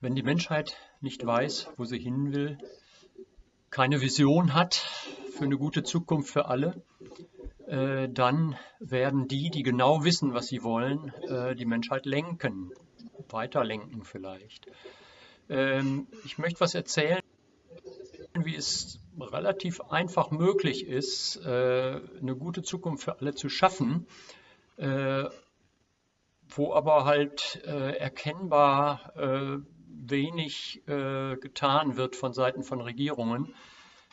Wenn die Menschheit nicht weiß, wo sie hin will, keine Vision hat für eine gute Zukunft für alle, äh, dann werden die, die genau wissen, was sie wollen, äh, die Menschheit lenken, weiterlenken vielleicht. Ähm, ich möchte was erzählen, wie es relativ einfach möglich ist, äh, eine gute Zukunft für alle zu schaffen, wo aber halt erkennbar wenig äh, getan wird von Seiten von Regierungen,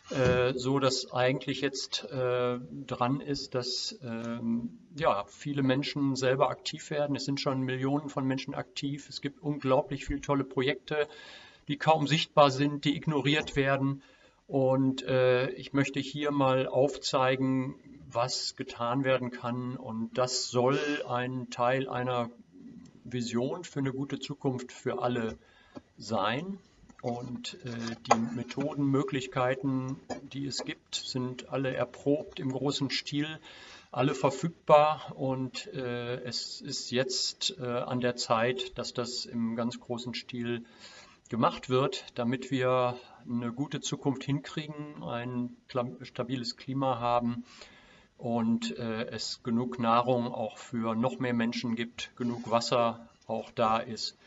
äh, so dass eigentlich jetzt äh, dran ist, dass ähm, ja, viele Menschen selber aktiv werden. Es sind schon Millionen von Menschen aktiv. Es gibt unglaublich viele tolle Projekte, die kaum sichtbar sind, die ignoriert werden. Und äh, ich möchte hier mal aufzeigen, was getan werden kann. Und das soll ein Teil einer Vision für eine gute Zukunft für alle sein. Und äh, die Methoden, Möglichkeiten, die es gibt, sind alle erprobt im großen Stil, alle verfügbar. Und äh, es ist jetzt äh, an der Zeit, dass das im ganz großen Stil gemacht wird, damit wir eine gute Zukunft hinkriegen, ein stabiles Klima haben und äh, es genug Nahrung auch für noch mehr Menschen gibt, genug Wasser auch da ist.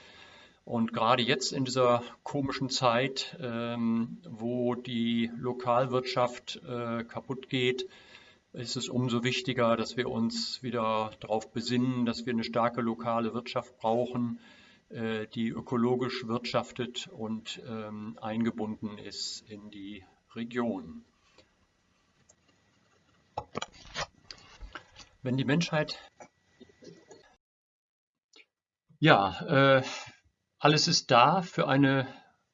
Und gerade jetzt in dieser komischen Zeit, ähm, wo die Lokalwirtschaft äh, kaputt geht, ist es umso wichtiger, dass wir uns wieder darauf besinnen, dass wir eine starke lokale Wirtschaft brauchen, äh, die ökologisch wirtschaftet und ähm, eingebunden ist in die Region. Wenn die Menschheit ja, äh, alles ist da für eine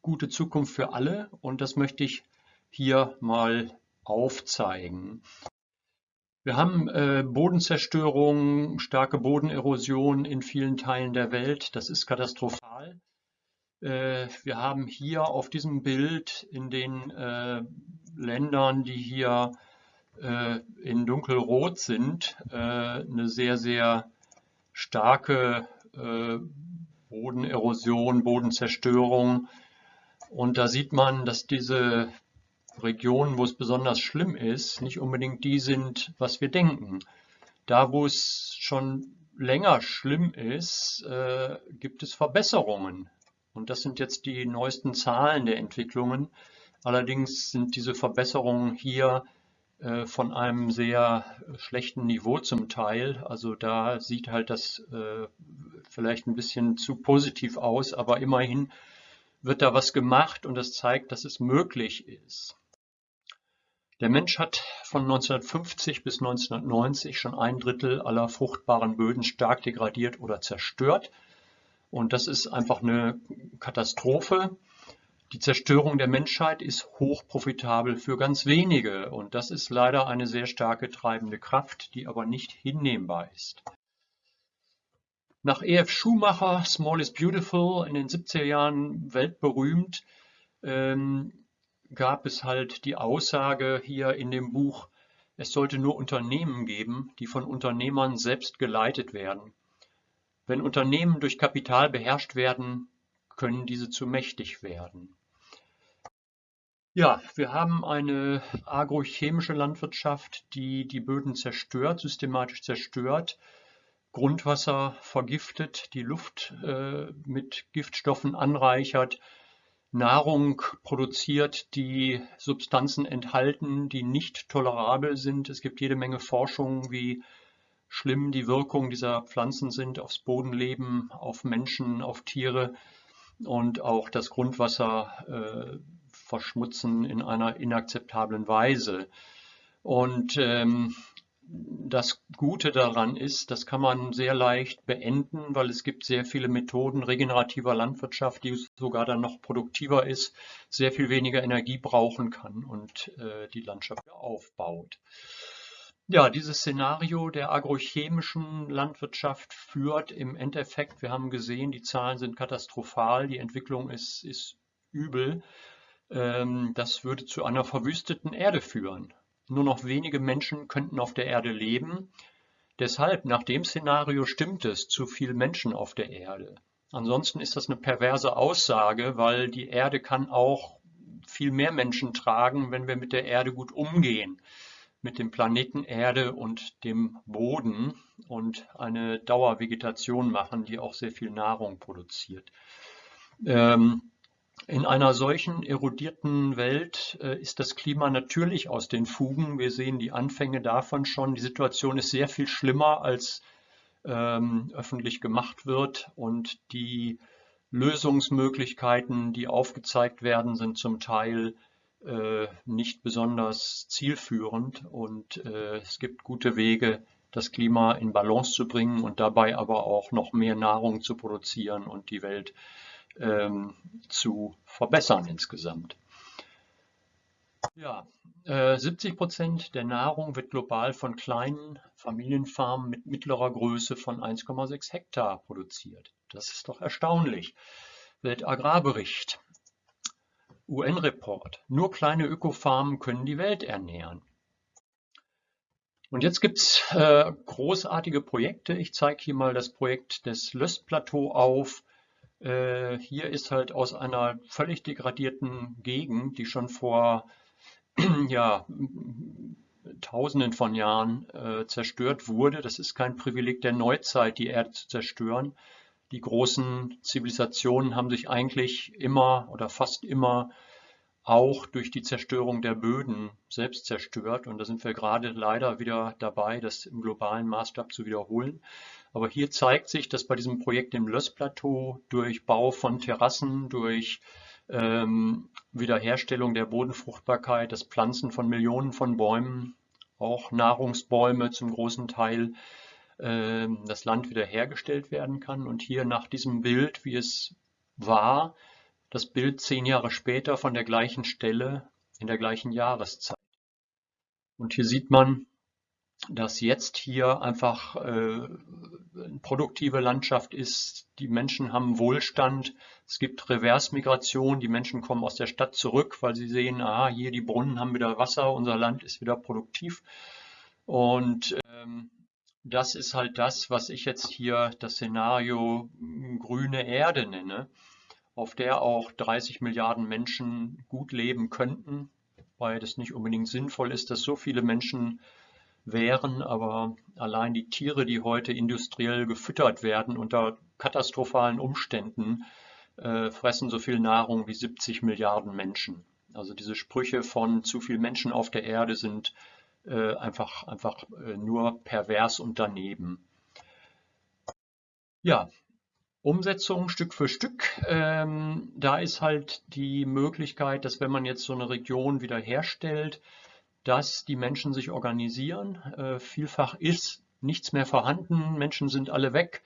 gute Zukunft für alle und das möchte ich hier mal aufzeigen. Wir haben äh, Bodenzerstörung, starke Bodenerosion in vielen Teilen der Welt. Das ist katastrophal. Äh, wir haben hier auf diesem Bild in den äh, Ländern, die hier äh, in dunkelrot sind, äh, eine sehr, sehr starke äh, Bodenerosion, Bodenzerstörung. Und da sieht man, dass diese Regionen, wo es besonders schlimm ist, nicht unbedingt die sind, was wir denken. Da, wo es schon länger schlimm ist, äh, gibt es Verbesserungen. Und das sind jetzt die neuesten Zahlen der Entwicklungen. Allerdings sind diese Verbesserungen hier von einem sehr schlechten Niveau zum Teil. Also da sieht halt das äh, vielleicht ein bisschen zu positiv aus, aber immerhin wird da was gemacht und das zeigt, dass es möglich ist. Der Mensch hat von 1950 bis 1990 schon ein Drittel aller fruchtbaren Böden stark degradiert oder zerstört. Und das ist einfach eine Katastrophe. Die Zerstörung der Menschheit ist hochprofitabel für ganz wenige und das ist leider eine sehr starke treibende Kraft, die aber nicht hinnehmbar ist. Nach E.F. Schumacher, Small is Beautiful, in den 70er Jahren weltberühmt, ähm, gab es halt die Aussage hier in dem Buch, es sollte nur Unternehmen geben, die von Unternehmern selbst geleitet werden. Wenn Unternehmen durch Kapital beherrscht werden, können diese zu mächtig werden. Ja, wir haben eine agrochemische Landwirtschaft, die die Böden zerstört, systematisch zerstört, Grundwasser vergiftet, die Luft äh, mit Giftstoffen anreichert, Nahrung produziert, die Substanzen enthalten, die nicht tolerabel sind. Es gibt jede Menge Forschung, wie schlimm die Wirkungen dieser Pflanzen sind aufs Bodenleben, auf Menschen, auf Tiere und auch das Grundwasser äh, verschmutzen in einer inakzeptablen Weise. Und ähm, das Gute daran ist, das kann man sehr leicht beenden, weil es gibt sehr viele Methoden regenerativer Landwirtschaft, die sogar dann noch produktiver ist, sehr viel weniger Energie brauchen kann und äh, die Landschaft aufbaut. Ja, dieses Szenario der agrochemischen Landwirtschaft führt im Endeffekt, wir haben gesehen, die Zahlen sind katastrophal, die Entwicklung ist, ist übel. Ähm, das würde zu einer verwüsteten Erde führen. Nur noch wenige Menschen könnten auf der Erde leben. Deshalb, nach dem Szenario stimmt es, zu viele Menschen auf der Erde. Ansonsten ist das eine perverse Aussage, weil die Erde kann auch viel mehr Menschen tragen, wenn wir mit der Erde gut umgehen, mit dem Planeten Erde und dem Boden und eine Dauervegetation machen, die auch sehr viel Nahrung produziert. Ähm, in einer solchen erodierten Welt äh, ist das Klima natürlich aus den Fugen. Wir sehen die Anfänge davon schon. Die Situation ist sehr viel schlimmer, als ähm, öffentlich gemacht wird. Und die Lösungsmöglichkeiten, die aufgezeigt werden, sind zum Teil äh, nicht besonders zielführend. Und äh, es gibt gute Wege, das Klima in Balance zu bringen und dabei aber auch noch mehr Nahrung zu produzieren und die Welt ähm, zu verbessern insgesamt. Ja, äh, 70 Prozent der Nahrung wird global von kleinen Familienfarmen mit mittlerer Größe von 1,6 Hektar produziert. Das ist doch erstaunlich. Weltagrarbericht, UN-Report. Nur kleine Ökofarmen können die Welt ernähren. Und jetzt gibt es äh, großartige Projekte. Ich zeige hier mal das Projekt des Lössplateau auf. Äh, hier ist halt aus einer völlig degradierten Gegend, die schon vor ja, Tausenden von Jahren äh, zerstört wurde. Das ist kein Privileg der Neuzeit, die Erde zu zerstören. Die großen Zivilisationen haben sich eigentlich immer oder fast immer auch durch die Zerstörung der Böden selbst zerstört. Und da sind wir gerade leider wieder dabei, das im globalen Maßstab zu wiederholen. Aber hier zeigt sich, dass bei diesem Projekt im Lössplateau durch Bau von Terrassen, durch ähm, Wiederherstellung der Bodenfruchtbarkeit, das Pflanzen von Millionen von Bäumen, auch Nahrungsbäume zum großen Teil, äh, das Land wiederhergestellt werden kann. Und hier nach diesem Bild, wie es war, das Bild zehn Jahre später von der gleichen Stelle in der gleichen Jahreszeit. Und hier sieht man, dass jetzt hier einfach äh, eine produktive Landschaft ist. Die Menschen haben Wohlstand. Es gibt Reversmigration. Die Menschen kommen aus der Stadt zurück, weil sie sehen, ah, hier die Brunnen haben wieder Wasser, unser Land ist wieder produktiv. Und ähm, das ist halt das, was ich jetzt hier das Szenario grüne Erde nenne, auf der auch 30 Milliarden Menschen gut leben könnten, weil das nicht unbedingt sinnvoll ist, dass so viele Menschen wären, aber allein die Tiere, die heute industriell gefüttert werden unter katastrophalen Umständen, äh, fressen so viel Nahrung wie 70 Milliarden Menschen. Also diese Sprüche von zu viel Menschen auf der Erde sind äh, einfach, einfach äh, nur pervers und daneben. Ja, Umsetzung Stück für Stück. Ähm, da ist halt die Möglichkeit, dass wenn man jetzt so eine Region wiederherstellt, dass die Menschen sich organisieren. Äh, vielfach ist nichts mehr vorhanden, Menschen sind alle weg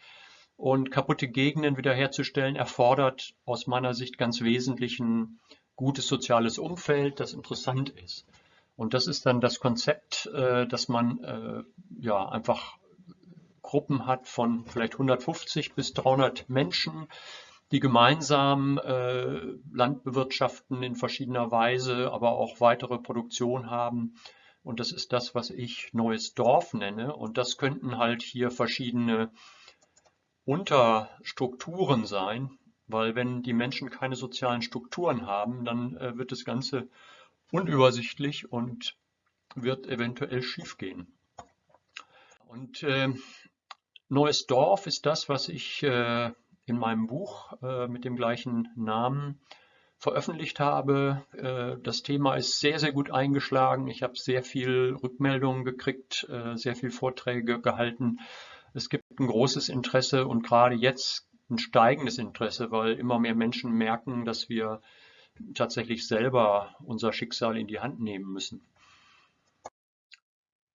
und kaputte Gegenden wiederherzustellen erfordert aus meiner Sicht ganz wesentlich ein gutes soziales Umfeld, das interessant ist. Und das ist dann das Konzept, äh, dass man äh, ja einfach Gruppen hat von vielleicht 150 bis 300 Menschen, die gemeinsam äh, Land bewirtschaften in verschiedener Weise, aber auch weitere Produktion haben. Und das ist das, was ich neues Dorf nenne. Und das könnten halt hier verschiedene Unterstrukturen sein, weil wenn die Menschen keine sozialen Strukturen haben, dann äh, wird das Ganze unübersichtlich und wird eventuell schiefgehen. Und äh, neues Dorf ist das, was ich äh, in meinem Buch äh, mit dem gleichen Namen veröffentlicht habe. Äh, das Thema ist sehr, sehr gut eingeschlagen. Ich habe sehr viel Rückmeldungen gekriegt, äh, sehr viel Vorträge gehalten. Es gibt ein großes Interesse und gerade jetzt ein steigendes Interesse, weil immer mehr Menschen merken, dass wir tatsächlich selber unser Schicksal in die Hand nehmen müssen.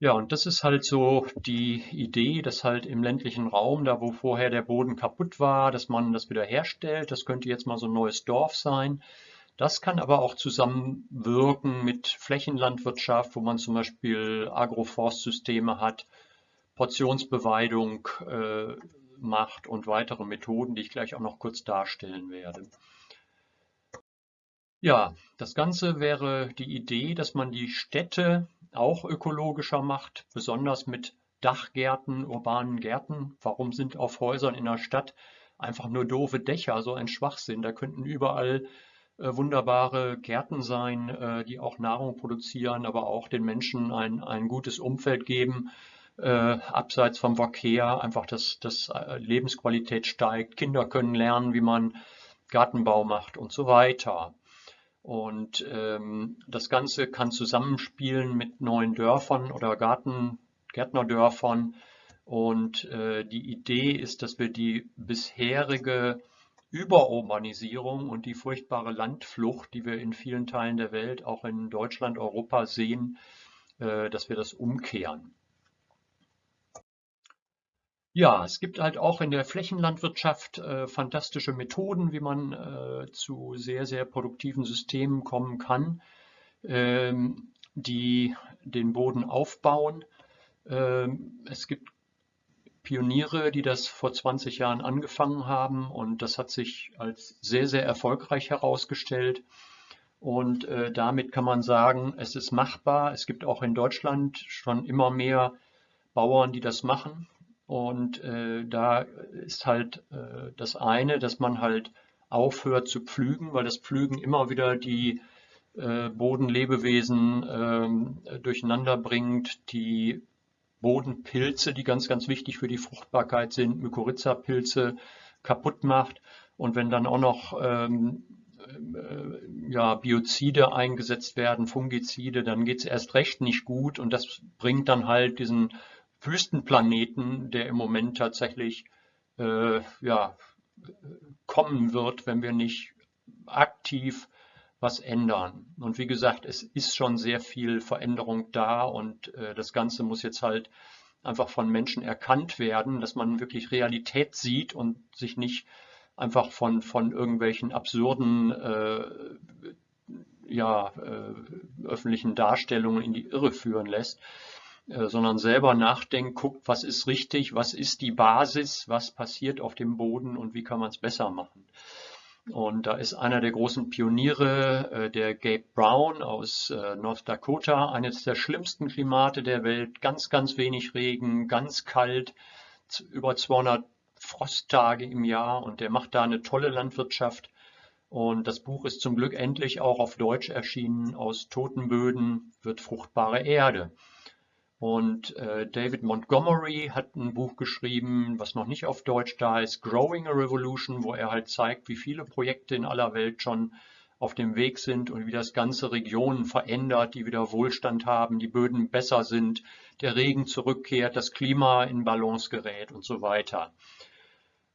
Ja, und das ist halt so die Idee, dass halt im ländlichen Raum, da wo vorher der Boden kaputt war, dass man das wieder herstellt. Das könnte jetzt mal so ein neues Dorf sein. Das kann aber auch zusammenwirken mit Flächenlandwirtschaft, wo man zum Beispiel Agroforstsysteme hat, Portionsbeweidung äh, macht und weitere Methoden, die ich gleich auch noch kurz darstellen werde. Ja, das Ganze wäre die Idee, dass man die Städte auch ökologischer macht, besonders mit Dachgärten, urbanen Gärten. Warum sind auf Häusern in der Stadt einfach nur doofe Dächer, so ein Schwachsinn. Da könnten überall äh, wunderbare Gärten sein, äh, die auch Nahrung produzieren, aber auch den Menschen ein, ein gutes Umfeld geben, äh, abseits vom Verkehr, einfach, dass, dass äh, Lebensqualität steigt. Kinder können lernen, wie man Gartenbau macht und so weiter. Und ähm, das Ganze kann zusammenspielen mit neuen Dörfern oder Garten, Gärtnerdörfern. Und äh, die Idee ist, dass wir die bisherige Überurbanisierung und die furchtbare Landflucht, die wir in vielen Teilen der Welt, auch in Deutschland, Europa sehen, äh, dass wir das umkehren. Ja, es gibt halt auch in der Flächenlandwirtschaft äh, fantastische Methoden, wie man äh, zu sehr, sehr produktiven Systemen kommen kann, ähm, die den Boden aufbauen. Ähm, es gibt Pioniere, die das vor 20 Jahren angefangen haben und das hat sich als sehr, sehr erfolgreich herausgestellt. Und äh, damit kann man sagen, es ist machbar. Es gibt auch in Deutschland schon immer mehr Bauern, die das machen. Und äh, da ist halt äh, das eine, dass man halt aufhört zu pflügen, weil das Pflügen immer wieder die äh, Bodenlebewesen äh, durcheinander bringt, die Bodenpilze, die ganz, ganz wichtig für die Fruchtbarkeit sind, Mykorrhiza-Pilze kaputt macht. Und wenn dann auch noch ähm, äh, ja, Biozide eingesetzt werden, Fungizide, dann geht es erst recht nicht gut und das bringt dann halt diesen Wüstenplaneten, der im Moment tatsächlich äh, ja, kommen wird, wenn wir nicht aktiv was ändern. Und wie gesagt, es ist schon sehr viel Veränderung da und äh, das Ganze muss jetzt halt einfach von Menschen erkannt werden, dass man wirklich Realität sieht und sich nicht einfach von, von irgendwelchen absurden äh, ja, äh, öffentlichen Darstellungen in die Irre führen lässt. Äh, sondern selber nachdenkt, guckt, was ist richtig, was ist die Basis, was passiert auf dem Boden und wie kann man es besser machen. Und da ist einer der großen Pioniere, äh, der Gabe Brown aus äh, North Dakota, eines der schlimmsten Klimate der Welt, ganz, ganz wenig Regen, ganz kalt, über 200 Frosttage im Jahr und der macht da eine tolle Landwirtschaft. Und das Buch ist zum Glück endlich auch auf Deutsch erschienen. Aus toten Böden wird fruchtbare Erde. Und äh, David Montgomery hat ein Buch geschrieben, was noch nicht auf Deutsch da ist, Growing a Revolution, wo er halt zeigt, wie viele Projekte in aller Welt schon auf dem Weg sind und wie das ganze Regionen verändert, die wieder Wohlstand haben, die Böden besser sind, der Regen zurückkehrt, das Klima in Balance gerät und so weiter.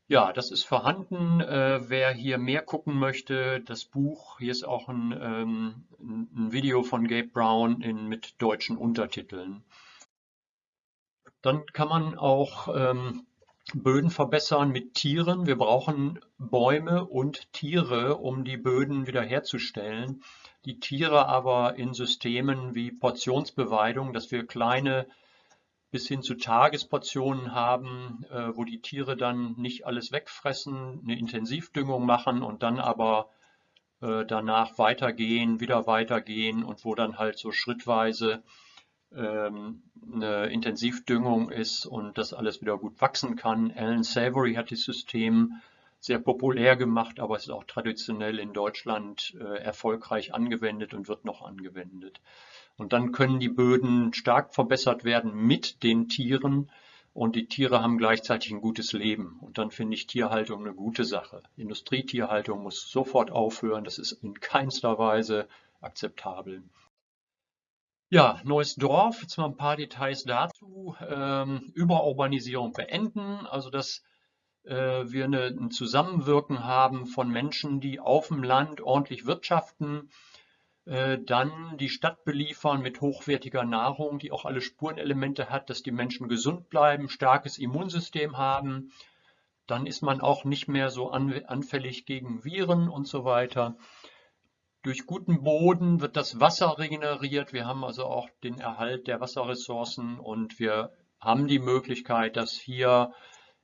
Ja, das ist vorhanden. Äh, wer hier mehr gucken möchte, das Buch, hier ist auch ein, ähm, ein Video von Gabe Brown in, mit deutschen Untertiteln. Dann kann man auch ähm, Böden verbessern mit Tieren. Wir brauchen Bäume und Tiere, um die Böden wiederherzustellen. Die Tiere aber in Systemen wie Portionsbeweidung, dass wir kleine bis hin zu Tagesportionen haben, äh, wo die Tiere dann nicht alles wegfressen, eine Intensivdüngung machen und dann aber äh, danach weitergehen, wieder weitergehen und wo dann halt so schrittweise eine Intensivdüngung ist und das alles wieder gut wachsen kann. Alan Savory hat das System sehr populär gemacht, aber es ist auch traditionell in Deutschland äh, erfolgreich angewendet und wird noch angewendet. Und dann können die Böden stark verbessert werden mit den Tieren und die Tiere haben gleichzeitig ein gutes Leben. Und dann finde ich Tierhaltung eine gute Sache. Industrietierhaltung muss sofort aufhören. Das ist in keinster Weise akzeptabel. Ja, neues Dorf, jetzt mal ein paar Details dazu. Ähm, Überurbanisierung beenden, also dass äh, wir eine, ein Zusammenwirken haben von Menschen, die auf dem Land ordentlich wirtschaften, äh, dann die Stadt beliefern mit hochwertiger Nahrung, die auch alle Spurenelemente hat, dass die Menschen gesund bleiben, starkes Immunsystem haben. Dann ist man auch nicht mehr so anfällig gegen Viren und so weiter. Durch guten Boden wird das Wasser regeneriert. Wir haben also auch den Erhalt der Wasserressourcen und wir haben die Möglichkeit, dass hier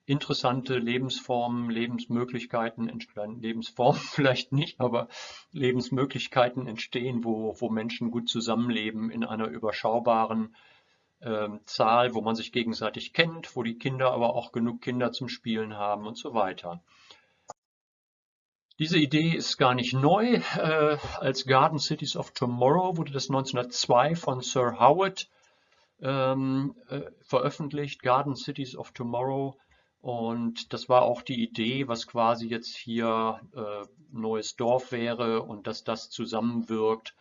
interessante Lebensformen, Lebensmöglichkeiten entstehen, Lebensformen vielleicht nicht, aber Lebensmöglichkeiten entstehen, wo, wo Menschen gut zusammenleben in einer überschaubaren äh, Zahl, wo man sich gegenseitig kennt, wo die Kinder aber auch genug Kinder zum Spielen haben und so weiter. Diese Idee ist gar nicht neu. Äh, als Garden Cities of Tomorrow wurde das 1902 von Sir Howard ähm, äh, veröffentlicht, Garden Cities of Tomorrow. Und das war auch die Idee, was quasi jetzt hier äh, neues Dorf wäre und dass das zusammenwirkt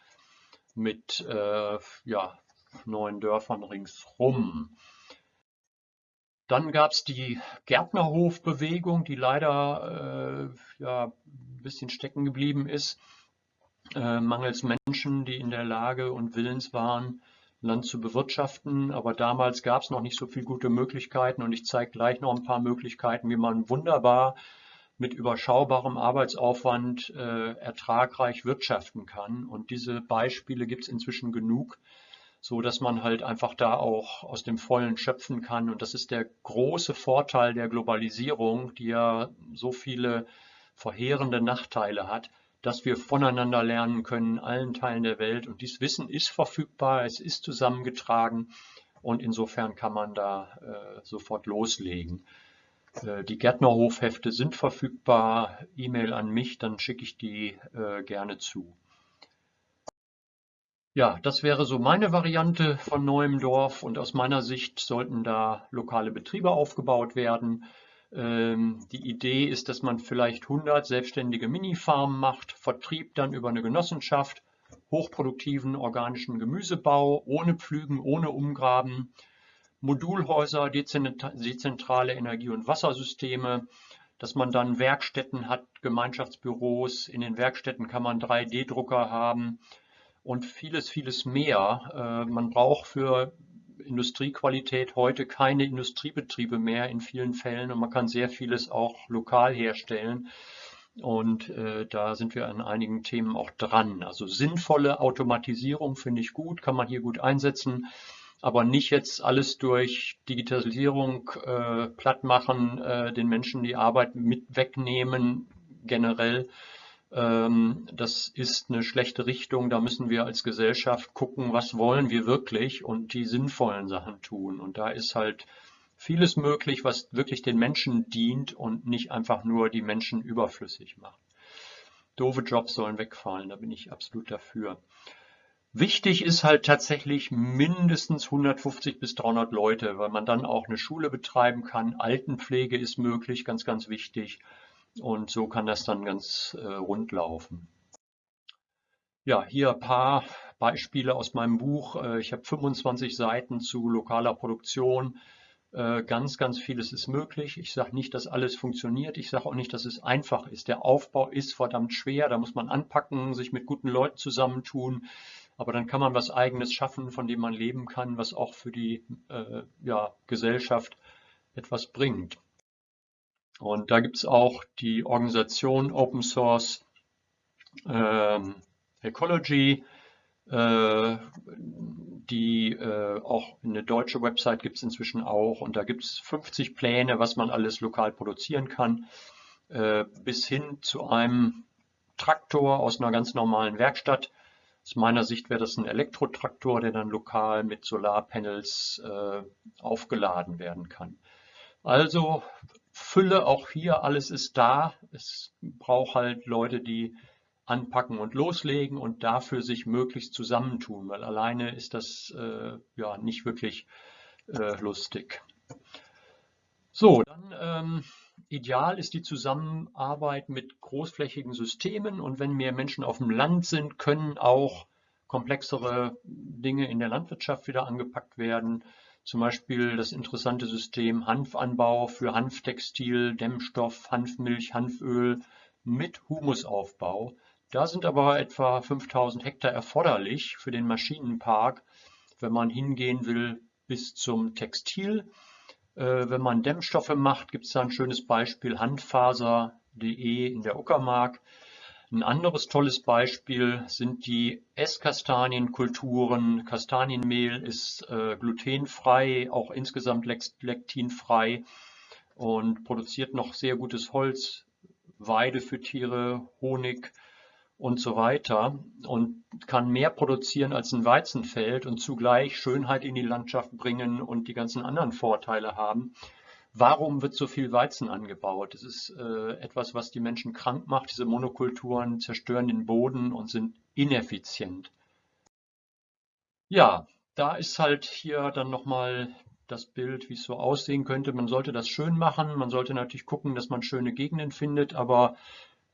mit äh, ja, neuen Dörfern ringsrum. Dann gab es die Gärtnerhofbewegung, die leider äh, ja, ein bisschen stecken geblieben ist, äh, mangels Menschen, die in der Lage und willens waren, Land zu bewirtschaften. Aber damals gab es noch nicht so viele gute Möglichkeiten und ich zeige gleich noch ein paar Möglichkeiten, wie man wunderbar mit überschaubarem Arbeitsaufwand äh, ertragreich wirtschaften kann. Und diese Beispiele gibt es inzwischen genug, so dass man halt einfach da auch aus dem Vollen schöpfen kann. Und das ist der große Vorteil der Globalisierung, die ja so viele verheerende Nachteile hat dass wir voneinander lernen können in allen Teilen der Welt. Und dieses Wissen ist verfügbar, es ist zusammengetragen und insofern kann man da äh, sofort loslegen. Äh, die Gärtnerhofhefte sind verfügbar. E-Mail an mich, dann schicke ich die äh, gerne zu. Ja, das wäre so meine Variante von neuem Dorf und aus meiner Sicht sollten da lokale Betriebe aufgebaut werden. Ähm, die Idee ist, dass man vielleicht 100 selbstständige Mini-Farmen macht, Vertrieb dann über eine Genossenschaft, hochproduktiven organischen Gemüsebau, ohne Pflügen, ohne Umgraben, Modulhäuser, dezentrale Energie- und Wassersysteme, dass man dann Werkstätten hat, Gemeinschaftsbüros. In den Werkstätten kann man 3D-Drucker haben und vieles, vieles mehr. Äh, man braucht für Industriequalität heute keine Industriebetriebe mehr in vielen Fällen und man kann sehr vieles auch lokal herstellen. Und äh, da sind wir an einigen Themen auch dran. Also sinnvolle Automatisierung finde ich gut, kann man hier gut einsetzen, aber nicht jetzt alles durch Digitalisierung äh, platt machen, äh, den Menschen die Arbeit mit wegnehmen generell, das ist eine schlechte Richtung. Da müssen wir als Gesellschaft gucken, was wollen wir wirklich und die sinnvollen Sachen tun. Und da ist halt vieles möglich, was wirklich den Menschen dient und nicht einfach nur die Menschen überflüssig macht. Doofe Jobs sollen wegfallen, da bin ich absolut dafür. Wichtig ist halt tatsächlich mindestens 150 bis 300 Leute, weil man dann auch eine Schule betreiben kann. Altenpflege ist möglich, ganz, ganz wichtig. Und so kann das dann ganz äh, rund laufen. Ja, hier ein paar Beispiele aus meinem Buch. Äh, ich habe 25 Seiten zu lokaler Produktion. Äh, ganz, ganz vieles ist möglich. Ich sage nicht, dass alles funktioniert. Ich sage auch nicht, dass es einfach ist. Der Aufbau ist verdammt schwer. Da muss man anpacken, sich mit guten Leuten zusammentun. Aber dann kann man was Eigenes schaffen, von dem man leben kann, was auch für die äh, ja, Gesellschaft etwas bringt. Und da gibt es auch die Organisation Open Source ähm, Ecology, äh, die äh, auch eine deutsche Website gibt es inzwischen auch. Und da gibt es 50 Pläne, was man alles lokal produzieren kann, äh, bis hin zu einem Traktor aus einer ganz normalen Werkstatt. Aus meiner Sicht wäre das ein Elektrotraktor, der dann lokal mit Solarpanels äh, aufgeladen werden kann. Also Fülle auch hier, alles ist da. Es braucht halt Leute, die anpacken und loslegen und dafür sich möglichst zusammentun, weil alleine ist das äh, ja nicht wirklich äh, lustig. So, dann ähm, ideal ist die Zusammenarbeit mit großflächigen Systemen und wenn mehr Menschen auf dem Land sind, können auch komplexere Dinge in der Landwirtschaft wieder angepackt werden. Zum Beispiel das interessante System Hanfanbau für Hanftextil, Dämmstoff, Hanfmilch, Hanföl mit Humusaufbau. Da sind aber etwa 5000 Hektar erforderlich für den Maschinenpark, wenn man hingehen will bis zum Textil. Äh, wenn man Dämmstoffe macht, gibt es da ein schönes Beispiel handfaser.de in der Uckermark. Ein anderes tolles Beispiel sind die Esskastanienkulturen. Kastanienmehl ist äh, glutenfrei, auch insgesamt lektinfrei und produziert noch sehr gutes Holz, Weide für Tiere, Honig und so weiter und kann mehr produzieren als ein Weizenfeld und zugleich Schönheit in die Landschaft bringen und die ganzen anderen Vorteile haben. Warum wird so viel Weizen angebaut? Das ist äh, etwas, was die Menschen krank macht. Diese Monokulturen zerstören den Boden und sind ineffizient. Ja, da ist halt hier dann nochmal das Bild, wie es so aussehen könnte. Man sollte das schön machen. Man sollte natürlich gucken, dass man schöne Gegenden findet, aber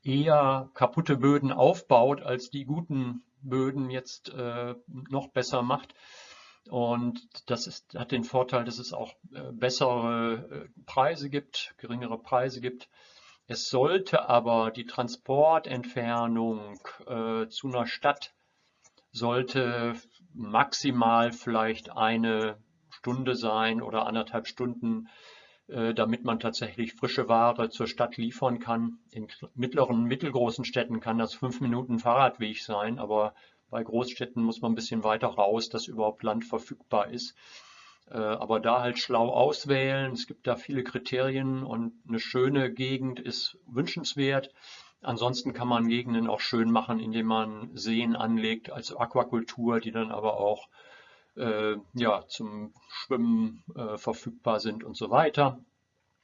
eher kaputte Böden aufbaut, als die guten Böden jetzt äh, noch besser macht. Und das ist, hat den Vorteil, dass es auch äh, bessere äh, Preise gibt, geringere Preise gibt. Es sollte aber die Transportentfernung äh, zu einer Stadt sollte maximal vielleicht eine Stunde sein oder anderthalb Stunden, äh, damit man tatsächlich frische Ware zur Stadt liefern kann. In mittleren, mittelgroßen Städten kann das fünf Minuten Fahrradweg sein, aber bei Großstädten muss man ein bisschen weiter raus, dass überhaupt Land verfügbar ist. Äh, aber da halt schlau auswählen. Es gibt da viele Kriterien und eine schöne Gegend ist wünschenswert. Ansonsten kann man Gegenden auch schön machen, indem man Seen anlegt als Aquakultur, die dann aber auch äh, ja, zum Schwimmen äh, verfügbar sind und so weiter.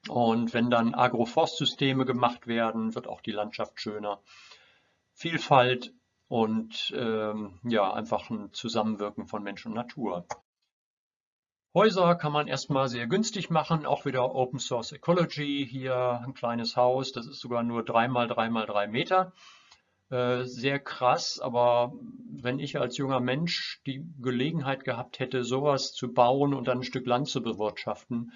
Und wenn dann Agroforstsysteme gemacht werden, wird auch die Landschaft schöner. Vielfalt und ähm, ja, einfach ein Zusammenwirken von Mensch und Natur. Häuser kann man erstmal sehr günstig machen, auch wieder Open Source Ecology, hier ein kleines Haus, das ist sogar nur 3 mal 3 mal 3 Meter. Äh, sehr krass, aber wenn ich als junger Mensch die Gelegenheit gehabt hätte, sowas zu bauen und dann ein Stück Land zu bewirtschaften,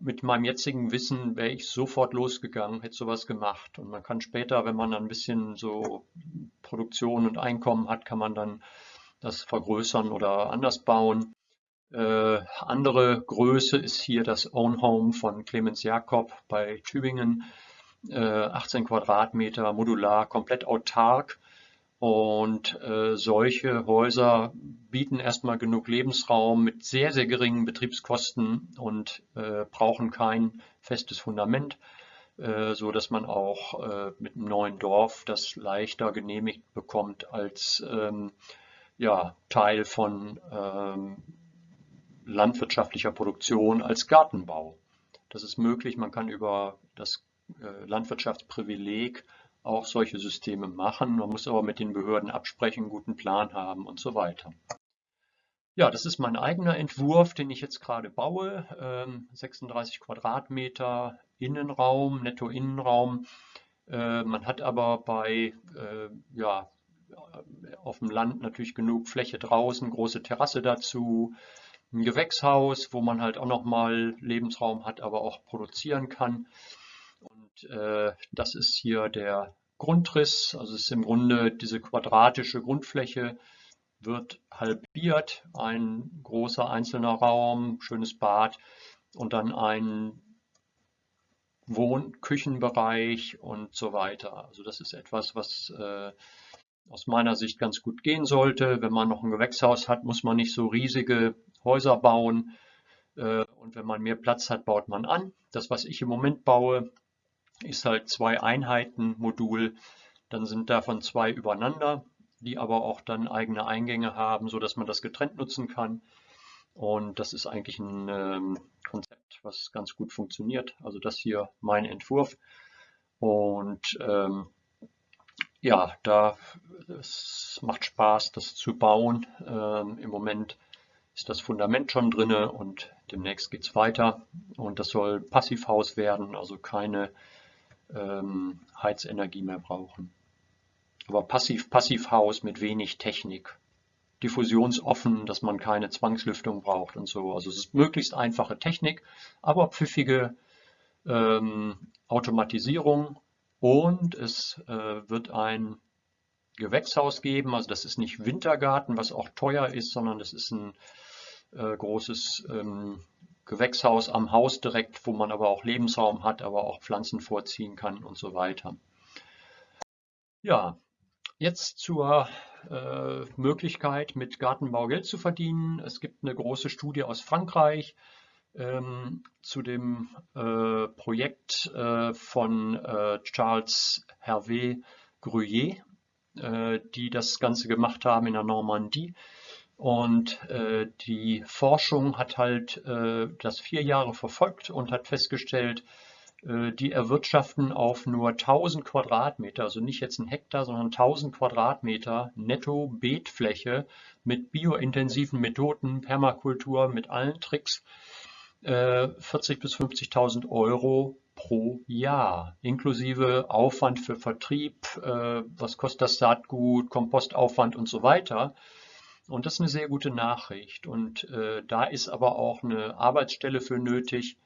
mit meinem jetzigen Wissen wäre ich sofort losgegangen, hätte sowas gemacht. Und man kann später, wenn man dann ein bisschen so Produktion und Einkommen hat, kann man dann das vergrößern oder anders bauen. Äh, andere Größe ist hier das Own Home von Clemens Jakob bei Tübingen. Äh, 18 Quadratmeter, modular, komplett autark. Und äh, solche Häuser bieten erstmal genug Lebensraum mit sehr, sehr geringen Betriebskosten und äh, brauchen kein festes Fundament, äh, so dass man auch äh, mit einem neuen Dorf das leichter genehmigt bekommt als ähm, ja, Teil von ähm, landwirtschaftlicher Produktion als Gartenbau. Das ist möglich, man kann über das äh, Landwirtschaftsprivileg auch solche Systeme machen. Man muss aber mit den Behörden absprechen, einen guten Plan haben und so weiter. Ja, das ist mein eigener Entwurf, den ich jetzt gerade baue. 36 ähm, Quadratmeter Innenraum, Netto-Innenraum. Äh, man hat aber bei, äh, ja, auf dem Land natürlich genug Fläche draußen, große Terrasse dazu, ein Gewächshaus, wo man halt auch nochmal Lebensraum hat, aber auch produzieren kann. Äh, das ist hier der Grundriss, also es ist im Grunde diese quadratische Grundfläche wird halbiert, ein großer einzelner Raum, schönes Bad und dann ein Wohn-Küchenbereich und so weiter. Also das ist etwas, was äh, aus meiner Sicht ganz gut gehen sollte. Wenn man noch ein Gewächshaus hat, muss man nicht so riesige Häuser bauen. Äh, und wenn man mehr Platz hat, baut man an. Das, was ich im Moment baue, ist halt zwei Einheiten Modul, dann sind davon zwei übereinander, die aber auch dann eigene Eingänge haben, so dass man das getrennt nutzen kann. Und das ist eigentlich ein ähm, Konzept, was ganz gut funktioniert. Also das hier mein Entwurf. Und ähm, ja, da es macht Spaß, das zu bauen. Ähm, Im Moment ist das Fundament schon drinne und demnächst geht es weiter. Und das soll Passivhaus werden, also keine ähm, Heizenergie mehr brauchen. Aber Passiv-Passivhaus mit wenig Technik. Diffusionsoffen, dass man keine Zwangslüftung braucht und so. Also es ist möglichst einfache Technik, aber pfiffige ähm, Automatisierung und es äh, wird ein Gewächshaus geben. Also das ist nicht Wintergarten, was auch teuer ist, sondern das ist ein äh, großes ähm, Gewächshaus am Haus direkt, wo man aber auch Lebensraum hat, aber auch Pflanzen vorziehen kann und so weiter. Ja, jetzt zur äh, Möglichkeit, mit Gartenbau Geld zu verdienen. Es gibt eine große Studie aus Frankreich ähm, zu dem äh, Projekt äh, von äh, Charles Hervé Gruyère, äh, die das Ganze gemacht haben in der Normandie. Und äh, die Forschung hat halt äh, das vier Jahre verfolgt und hat festgestellt, äh, die erwirtschaften auf nur 1000 Quadratmeter, also nicht jetzt ein Hektar, sondern 1000 Quadratmeter netto Beetfläche mit biointensiven Methoden, Permakultur, mit allen Tricks, 40 äh, bis 50.000 Euro pro Jahr, inklusive Aufwand für Vertrieb, äh, was kostet das Saatgut, Kompostaufwand und so weiter. Und das ist eine sehr gute Nachricht. Und äh, da ist aber auch eine Arbeitsstelle für nötig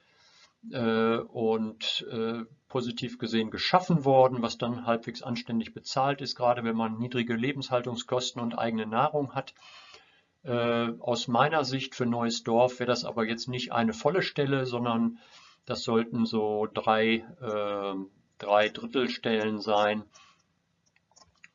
äh, und äh, positiv gesehen geschaffen worden, was dann halbwegs anständig bezahlt ist, gerade wenn man niedrige Lebenshaltungskosten und eigene Nahrung hat. Äh, aus meiner Sicht für Neues Dorf wäre das aber jetzt nicht eine volle Stelle, sondern das sollten so drei, äh, drei Drittelstellen sein,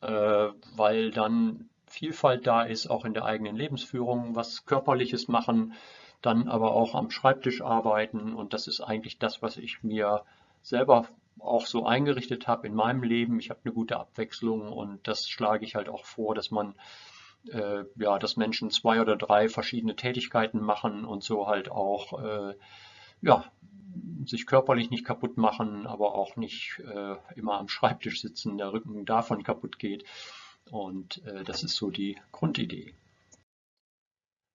äh, weil dann Vielfalt da ist, auch in der eigenen Lebensführung, was Körperliches machen, dann aber auch am Schreibtisch arbeiten. Und das ist eigentlich das, was ich mir selber auch so eingerichtet habe in meinem Leben. Ich habe eine gute Abwechslung und das schlage ich halt auch vor, dass man äh, ja, dass Menschen zwei oder drei verschiedene Tätigkeiten machen und so halt auch äh, ja, sich körperlich nicht kaputt machen, aber auch nicht äh, immer am Schreibtisch sitzen, der Rücken davon kaputt geht. Und äh, das ist so die Grundidee.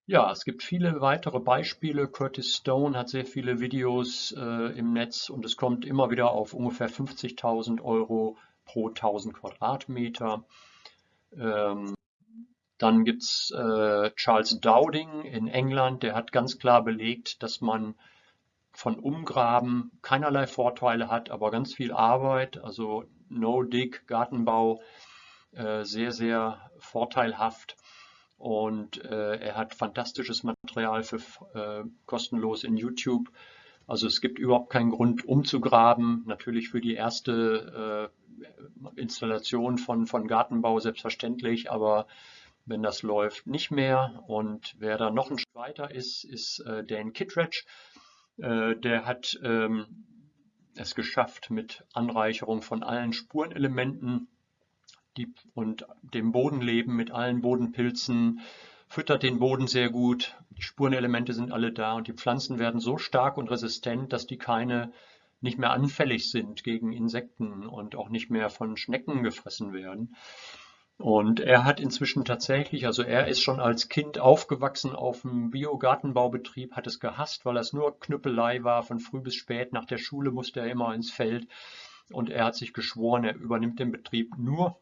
Ja, es gibt viele weitere Beispiele. Curtis Stone hat sehr viele Videos äh, im Netz und es kommt immer wieder auf ungefähr 50.000 Euro pro 1000 Quadratmeter. Ähm, dann gibt es äh, Charles Dowding in England, der hat ganz klar belegt, dass man von Umgraben keinerlei Vorteile hat, aber ganz viel Arbeit, also No-Dig, Gartenbau, sehr, sehr vorteilhaft. Und äh, er hat fantastisches Material für äh, kostenlos in YouTube. Also es gibt überhaupt keinen Grund umzugraben. Natürlich für die erste äh, Installation von, von Gartenbau selbstverständlich, aber wenn das läuft, nicht mehr. Und wer da noch ein Schritt weiter ist, ist äh, Dan Kittredge. Äh, der hat ähm, es geschafft, mit Anreicherung von allen Spurenelementen die, und dem Bodenleben mit allen Bodenpilzen, füttert den Boden sehr gut, die Spurenelemente sind alle da und die Pflanzen werden so stark und resistent, dass die keine nicht mehr anfällig sind gegen Insekten und auch nicht mehr von Schnecken gefressen werden. Und er hat inzwischen tatsächlich, also er ist schon als Kind aufgewachsen auf einem Biogartenbaubetrieb, hat es gehasst, weil es nur Knüppelei war. Von früh bis spät nach der Schule musste er immer ins Feld. Und er hat sich geschworen, er übernimmt den Betrieb nur,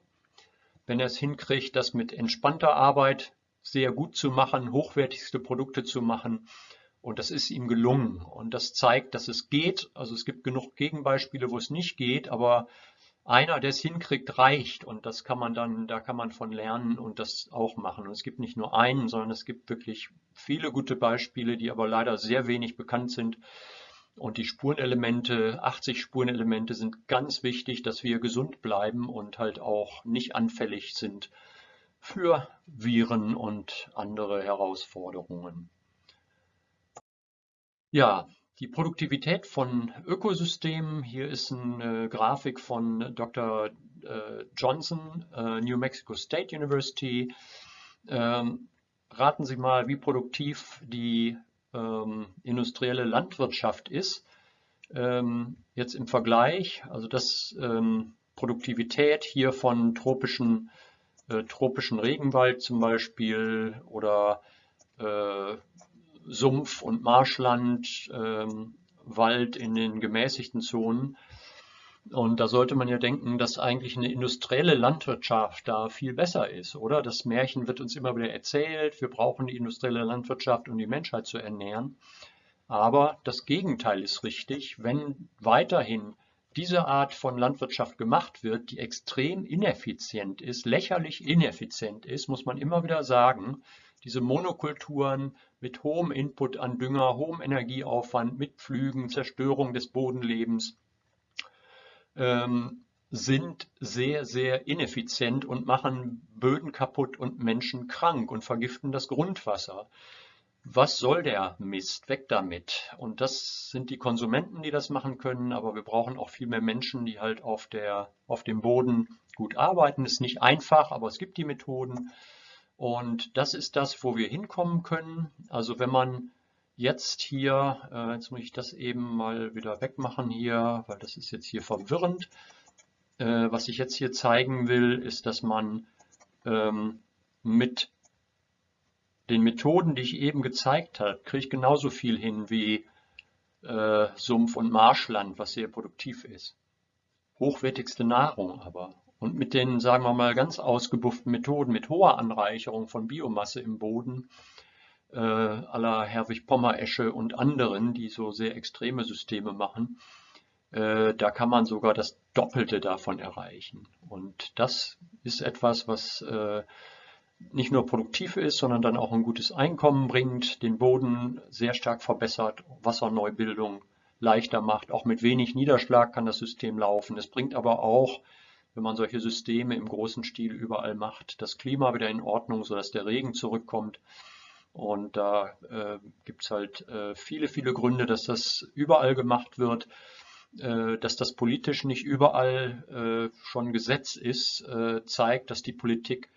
wenn er es hinkriegt, das mit entspannter Arbeit sehr gut zu machen, hochwertigste Produkte zu machen. Und das ist ihm gelungen. Und das zeigt, dass es geht. Also es gibt genug Gegenbeispiele, wo es nicht geht, aber einer, der es hinkriegt, reicht. Und das kann man dann, da kann man von lernen und das auch machen. Und es gibt nicht nur einen, sondern es gibt wirklich viele gute Beispiele, die aber leider sehr wenig bekannt sind. Und die Spurenelemente, 80 Spurenelemente sind ganz wichtig, dass wir gesund bleiben und halt auch nicht anfällig sind für Viren und andere Herausforderungen. Ja, die Produktivität von Ökosystemen. Hier ist eine Grafik von Dr. Äh, Johnson, äh, New Mexico State University. Ähm, raten Sie mal, wie produktiv die ähm, industrielle Landwirtschaft ist. Ähm, jetzt im Vergleich, also das ähm, Produktivität hier von tropischen, äh, tropischen Regenwald zum Beispiel oder äh, Sumpf- und Marschland, ähm, Wald in den gemäßigten Zonen. Und da sollte man ja denken, dass eigentlich eine industrielle Landwirtschaft da viel besser ist, oder? Das Märchen wird uns immer wieder erzählt, wir brauchen die industrielle Landwirtschaft, um die Menschheit zu ernähren. Aber das Gegenteil ist richtig. Wenn weiterhin diese Art von Landwirtschaft gemacht wird, die extrem ineffizient ist, lächerlich ineffizient ist, muss man immer wieder sagen, diese Monokulturen mit hohem Input an Dünger, hohem Energieaufwand, mit Pflügen, Zerstörung des Bodenlebens, ähm, sind sehr, sehr ineffizient und machen Böden kaputt und Menschen krank und vergiften das Grundwasser. Was soll der Mist? Weg damit. Und das sind die Konsumenten, die das machen können, aber wir brauchen auch viel mehr Menschen, die halt auf, der, auf dem Boden gut arbeiten. Ist nicht einfach, aber es gibt die Methoden. Und das ist das, wo wir hinkommen können. Also wenn man jetzt hier, äh, jetzt muss ich das eben mal wieder wegmachen hier, weil das ist jetzt hier verwirrend. Äh, was ich jetzt hier zeigen will, ist, dass man ähm, mit den Methoden, die ich eben gezeigt habe, kriege ich genauso viel hin wie äh, Sumpf- und Marschland, was sehr produktiv ist. Hochwertigste Nahrung aber. Und mit den, sagen wir mal, ganz ausgebufften Methoden, mit hoher Anreicherung von Biomasse im Boden, äh, aller Herwig-Pommer-Esche und anderen, die so sehr extreme Systeme machen, äh, da kann man sogar das Doppelte davon erreichen. Und das ist etwas, was äh, nicht nur produktiv ist, sondern dann auch ein gutes Einkommen bringt, den Boden sehr stark verbessert, Wasserneubildung leichter macht. Auch mit wenig Niederschlag kann das System laufen. Es bringt aber auch, wenn man solche Systeme im großen Stil überall macht, das Klima wieder in Ordnung, sodass der Regen zurückkommt. Und da äh, gibt es halt äh, viele, viele Gründe, dass das überall gemacht wird. Äh, dass das politisch nicht überall äh, schon Gesetz ist, äh, zeigt, dass die Politik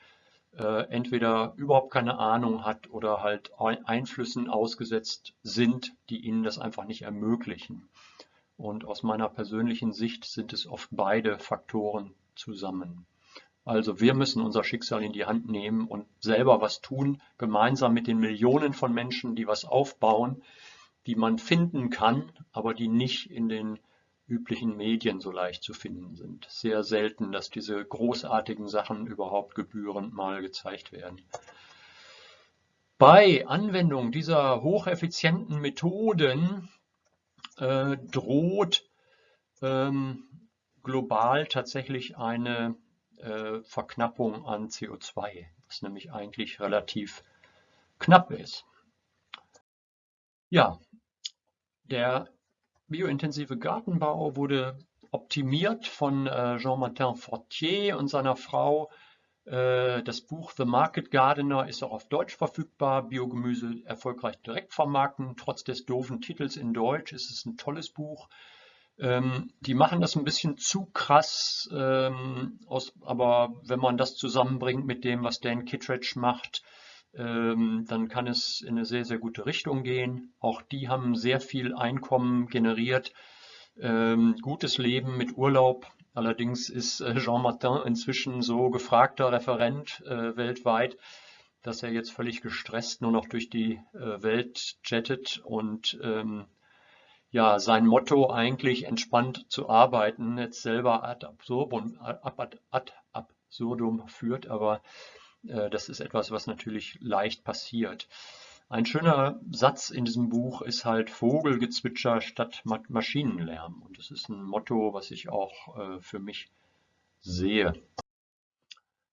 entweder überhaupt keine Ahnung hat oder halt Einflüssen ausgesetzt sind, die ihnen das einfach nicht ermöglichen. Und aus meiner persönlichen Sicht sind es oft beide Faktoren zusammen. Also wir müssen unser Schicksal in die Hand nehmen und selber was tun, gemeinsam mit den Millionen von Menschen, die was aufbauen, die man finden kann, aber die nicht in den üblichen Medien so leicht zu finden sind. Sehr selten, dass diese großartigen Sachen überhaupt gebührend mal gezeigt werden. Bei Anwendung dieser hocheffizienten Methoden äh, droht ähm, global tatsächlich eine äh, Verknappung an CO2, was nämlich eigentlich relativ knapp ist. Ja, der biointensive Gartenbau wurde optimiert von äh, Jean-Martin Fortier und seiner Frau. Äh, das Buch The Market Gardener ist auch auf Deutsch verfügbar. Biogemüse erfolgreich direkt vermarkten. Trotz des doofen Titels in Deutsch ist es ein tolles Buch. Ähm, die machen das ein bisschen zu krass, ähm, aber wenn man das zusammenbringt mit dem, was Dan Kittredge macht, ähm, dann kann es in eine sehr, sehr gute Richtung gehen. Auch die haben sehr viel Einkommen generiert, ähm, gutes Leben mit Urlaub. Allerdings ist äh, Jean Martin inzwischen so gefragter Referent äh, weltweit, dass er jetzt völlig gestresst nur noch durch die äh, Welt jettet und ähm, ja, sein Motto eigentlich entspannt zu arbeiten, jetzt selber ad absurdum, ad, ad absurdum führt, aber äh, das ist etwas, was natürlich leicht passiert. Ein schöner Satz in diesem Buch ist halt Vogelgezwitscher statt Maschinenlärm. Und das ist ein Motto, was ich auch äh, für mich sehe.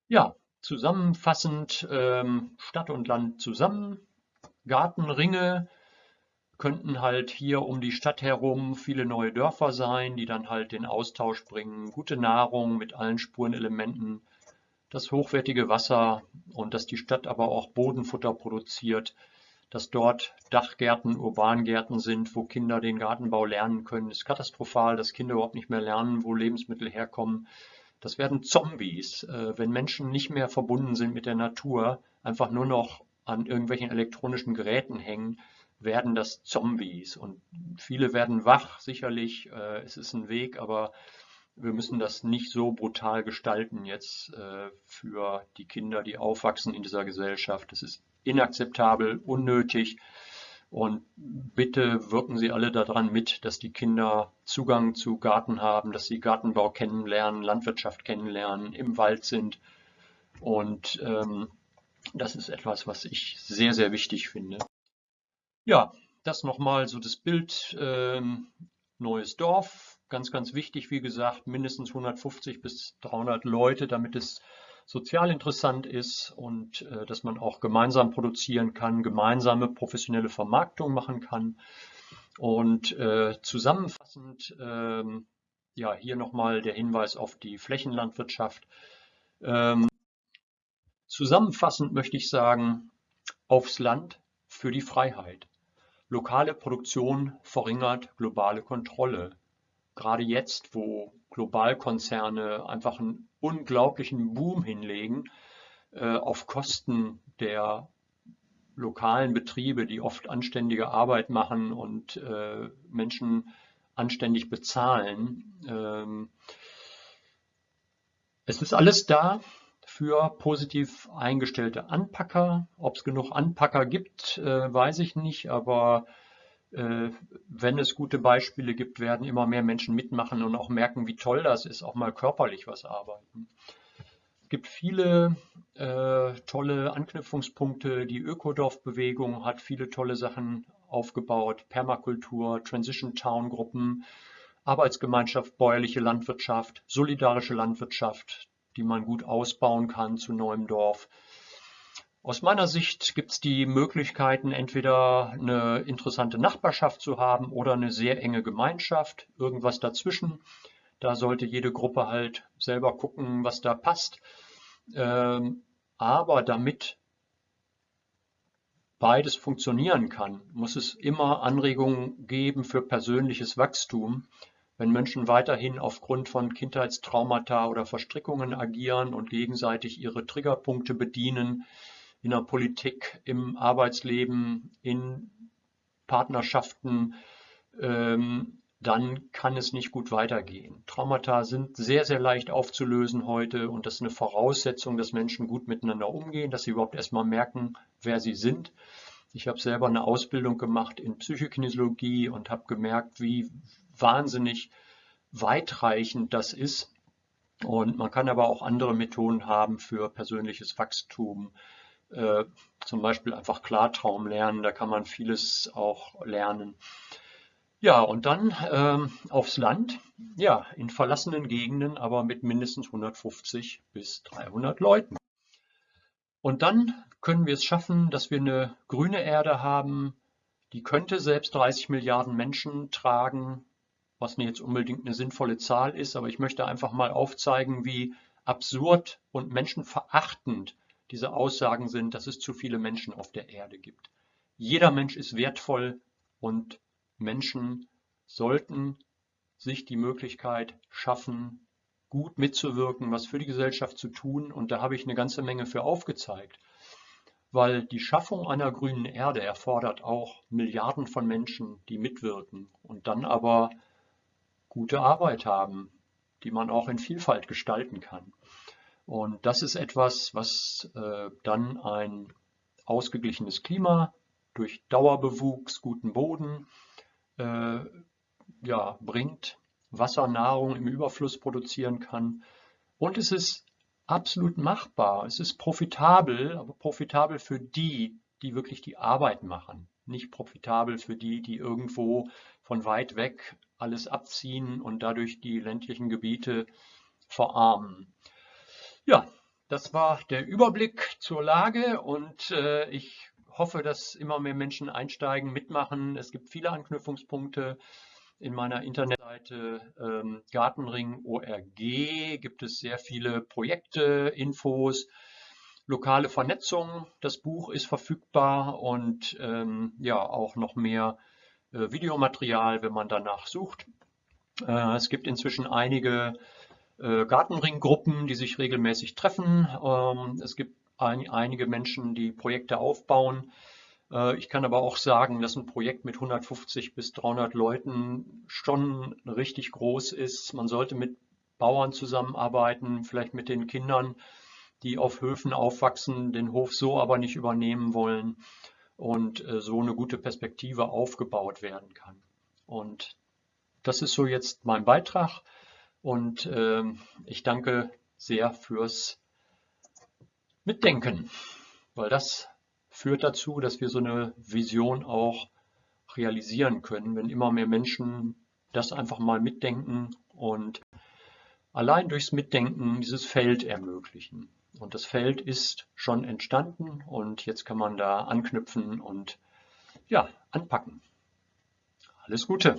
Ja, zusammenfassend ähm, Stadt und Land zusammen. Gartenringe könnten halt hier um die Stadt herum viele neue Dörfer sein, die dann halt den Austausch bringen. Gute Nahrung mit allen Spurenelementen das hochwertige Wasser und dass die Stadt aber auch Bodenfutter produziert, dass dort Dachgärten, Urbangärten sind, wo Kinder den Gartenbau lernen können, ist katastrophal, dass Kinder überhaupt nicht mehr lernen, wo Lebensmittel herkommen. Das werden Zombies, äh, wenn Menschen nicht mehr verbunden sind mit der Natur, einfach nur noch an irgendwelchen elektronischen Geräten hängen, werden das Zombies. Und viele werden wach, sicherlich. Äh, es ist ein Weg, aber wir müssen das nicht so brutal gestalten jetzt äh, für die Kinder, die aufwachsen in dieser Gesellschaft. Das ist inakzeptabel, unnötig. Und bitte wirken Sie alle daran mit, dass die Kinder Zugang zu Garten haben, dass sie Gartenbau kennenlernen, Landwirtschaft kennenlernen, im Wald sind. Und ähm, das ist etwas, was ich sehr, sehr wichtig finde. Ja, das nochmal so das Bild ähm, Neues Dorf, Ganz, ganz wichtig, wie gesagt, mindestens 150 bis 300 Leute, damit es sozial interessant ist und äh, dass man auch gemeinsam produzieren kann, gemeinsame professionelle Vermarktung machen kann. Und äh, zusammenfassend, ähm, ja, hier nochmal der Hinweis auf die Flächenlandwirtschaft. Ähm, zusammenfassend möchte ich sagen, aufs Land für die Freiheit. Lokale Produktion verringert globale Kontrolle gerade jetzt, wo Globalkonzerne einfach einen unglaublichen Boom hinlegen, äh, auf Kosten der lokalen Betriebe, die oft anständige Arbeit machen und äh, Menschen anständig bezahlen. Ähm, es ist alles da für positiv eingestellte Anpacker. Ob es genug Anpacker gibt, äh, weiß ich nicht, aber äh, wenn es gute Beispiele gibt, werden immer mehr Menschen mitmachen und auch merken, wie toll das ist, auch mal körperlich was arbeiten. Es gibt viele äh, tolle Anknüpfungspunkte. Die Ökodorf-Bewegung hat viele tolle Sachen aufgebaut. Permakultur, Transition Town Gruppen, Arbeitsgemeinschaft, bäuerliche Landwirtschaft, solidarische Landwirtschaft, die man gut ausbauen kann zu neuem Dorf. Aus meiner Sicht gibt es die Möglichkeiten, entweder eine interessante Nachbarschaft zu haben oder eine sehr enge Gemeinschaft, irgendwas dazwischen. Da sollte jede Gruppe halt selber gucken, was da passt. Ähm, aber damit beides funktionieren kann, muss es immer Anregungen geben für persönliches Wachstum. Wenn Menschen weiterhin aufgrund von Kindheitstraumata oder Verstrickungen agieren und gegenseitig ihre Triggerpunkte bedienen, in der Politik, im Arbeitsleben, in Partnerschaften, ähm, dann kann es nicht gut weitergehen. Traumata sind sehr, sehr leicht aufzulösen heute und das ist eine Voraussetzung, dass Menschen gut miteinander umgehen, dass sie überhaupt erstmal merken, wer sie sind. Ich habe selber eine Ausbildung gemacht in Psychokinesiologie und habe gemerkt, wie wahnsinnig weitreichend das ist. Und man kann aber auch andere Methoden haben für persönliches Wachstum. Äh, zum Beispiel einfach Klartraum lernen, da kann man vieles auch lernen. Ja, und dann ähm, aufs Land, ja, in verlassenen Gegenden, aber mit mindestens 150 bis 300 Leuten. Und dann können wir es schaffen, dass wir eine grüne Erde haben, die könnte selbst 30 Milliarden Menschen tragen, was nicht jetzt unbedingt eine sinnvolle Zahl ist, aber ich möchte einfach mal aufzeigen, wie absurd und menschenverachtend diese Aussagen sind, dass es zu viele Menschen auf der Erde gibt. Jeder Mensch ist wertvoll und Menschen sollten sich die Möglichkeit schaffen, gut mitzuwirken, was für die Gesellschaft zu tun. Und da habe ich eine ganze Menge für aufgezeigt. Weil die Schaffung einer grünen Erde erfordert auch Milliarden von Menschen, die mitwirken und dann aber gute Arbeit haben, die man auch in Vielfalt gestalten kann. Und das ist etwas, was äh, dann ein ausgeglichenes Klima durch Dauerbewuchs, guten Boden äh, ja, bringt, Wasser, Nahrung im Überfluss produzieren kann. Und es ist absolut machbar. Es ist profitabel, aber profitabel für die, die wirklich die Arbeit machen. Nicht profitabel für die, die irgendwo von weit weg alles abziehen und dadurch die ländlichen Gebiete verarmen. Ja, das war der Überblick zur Lage und äh, ich hoffe, dass immer mehr Menschen einsteigen, mitmachen. Es gibt viele Anknüpfungspunkte. In meiner Internetseite ähm, Gartenring.org gibt es sehr viele Projekte, Infos, lokale Vernetzung. Das Buch ist verfügbar und ähm, ja auch noch mehr Videomaterial, wenn man danach sucht. Äh, es gibt inzwischen einige äh, Gartenringgruppen, die sich regelmäßig treffen. Ähm, es gibt ein, einige Menschen, die Projekte aufbauen. Äh, ich kann aber auch sagen, dass ein Projekt mit 150 bis 300 Leuten schon richtig groß ist. Man sollte mit Bauern zusammenarbeiten, vielleicht mit den Kindern, die auf Höfen aufwachsen, den Hof so aber nicht übernehmen wollen und äh, so eine gute Perspektive aufgebaut werden kann. Und das ist so jetzt mein Beitrag und äh, ich danke sehr fürs Mitdenken, weil das führt dazu, dass wir so eine Vision auch realisieren können, wenn immer mehr Menschen das einfach mal mitdenken und allein durchs Mitdenken dieses Feld ermöglichen. Und das Feld ist schon entstanden und jetzt kann man da anknüpfen und ja, anpacken. Alles Gute!